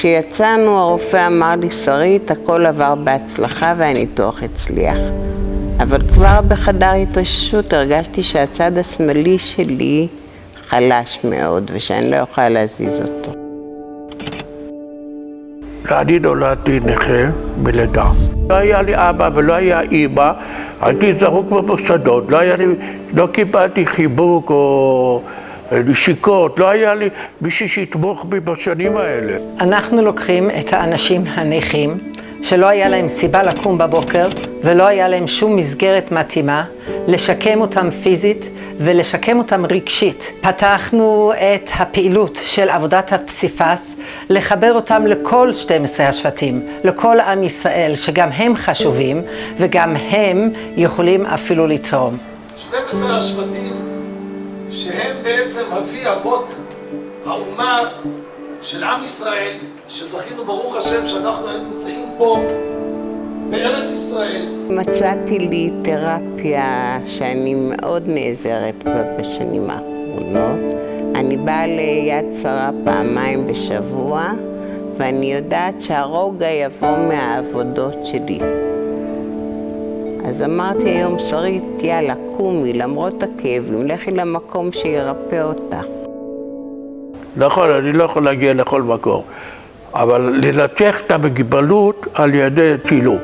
כשיצאנו הרופא אמר לי, שרית, הכל עבר בהצלחה והניתוח הצליח. אבל כבר בחדר התאוששות הרגשתי שהצד השמאלי שלי חלש מאוד ושאני לא יכולה להזיז אותו. אני נולדתי נכה בלידה. לא היה לי אבא ולא היה אימא, הייתי זרוק במוסדות, לא, לא קיבלתי חיבוק או נשיקות, לא היה לי מישהו שיתמוך בי בשנים האלה. אנחנו לוקחים את האנשים הנכים, שלא היה להם סיבה לקום בבוקר ולא היה להם שום מסגרת מתאימה, לשקם אותם פיזית ולשקם אותם רגשית. פתחנו את הפעילות של עבודת הפסיפס, לחבר אותם לכל 12 השבטים, לכל עם ישראל, שגם הם חשובים וגם הם יכולים אפילו לתרום. 12 השבטים שהם בעצם אבי אבות האומה של עם ישראל, שזכינו ברוך השם שאנחנו היום נמצאים פה בארץ ישראל. מצאתי לי תרפיה שאני מאוד נעזרת בה בשנים האחרונות. אני באה ליד שרה פעמיים בשבוע, ואני יודעת שהרוגע יבוא מהעבודות שלי. אז אמרתי היום, שרית, יאללה, קומי, למרות הכאבים, לכי למקום שירפא אותך. נכון, אני לא יכול להגיע לכל מקום, אבל לנתח את המגבלות על ידי צילום.